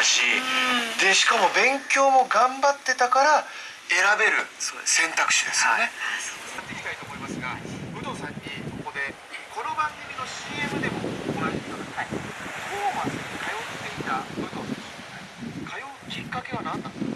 世界し、でしかも勉強も頑張ってたから選べる選択肢ですよね。やっていきたい。と思います。が武藤さんにここでこの番組の CM でも同じようだ、はい、トーマスに通っていた武藤選手、通うきっかけは何だった